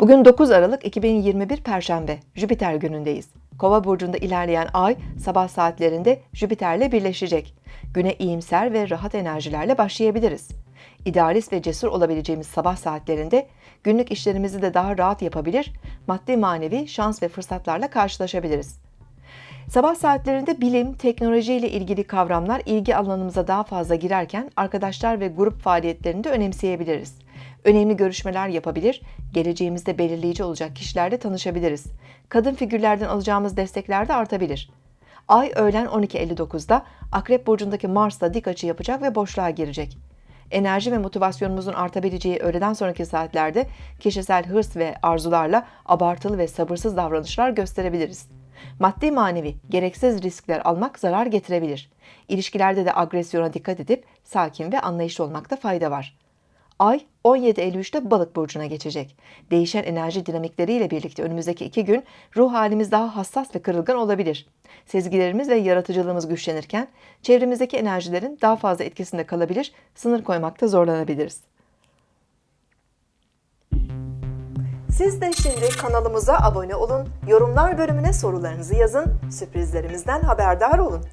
Bugün 9 Aralık 2021 Perşembe, Jüpiter günündeyiz. Kova burcunda ilerleyen ay sabah saatlerinde Jüpiter'le birleşecek. Güne iyimser ve rahat enerjilerle başlayabiliriz. İdealist ve cesur olabileceğimiz sabah saatlerinde günlük işlerimizi de daha rahat yapabilir, maddi manevi şans ve fırsatlarla karşılaşabiliriz. Sabah saatlerinde bilim, teknoloji ile ilgili kavramlar ilgi alanımıza daha fazla girerken arkadaşlar ve grup faaliyetlerini de önemseyebiliriz. Önemli görüşmeler yapabilir, geleceğimizde belirleyici olacak kişilerle tanışabiliriz. Kadın figürlerden alacağımız destekler de artabilir. Ay öğlen 12.59'da Akrep Burcu'ndaki Mars'la dik açı yapacak ve boşluğa girecek. Enerji ve motivasyonumuzun artabileceği öğleden sonraki saatlerde kişisel hırs ve arzularla abartılı ve sabırsız davranışlar gösterebiliriz. Maddi manevi gereksiz riskler almak zarar getirebilir. İlişkilerde de agresyona dikkat edip sakin ve anlayışlı olmakta fayda var. Ay 17.53'te balık burcuna geçecek. Değişen enerji dinamikleriyle birlikte önümüzdeki iki gün ruh halimiz daha hassas ve kırılgan olabilir. Sezgilerimiz ve yaratıcılığımız güçlenirken çevremizdeki enerjilerin daha fazla etkisinde kalabilir, sınır koymakta zorlanabiliriz. Siz de şimdi kanalımıza abone olun, yorumlar bölümüne sorularınızı yazın, sürprizlerimizden haberdar olun.